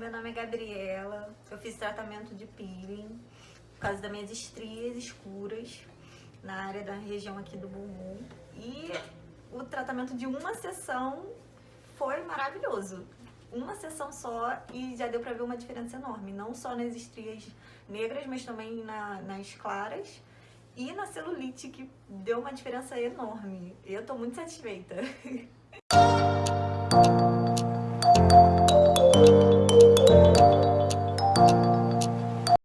Meu nome é Gabriela, eu fiz tratamento de peeling por causa das minhas estrias escuras na área da região aqui do bumbum. E o tratamento de uma sessão foi maravilhoso. Uma sessão só e já deu pra ver uma diferença enorme, não só nas estrias negras, mas também na, nas claras e na celulite, que deu uma diferença enorme. Eu tô muito satisfeita.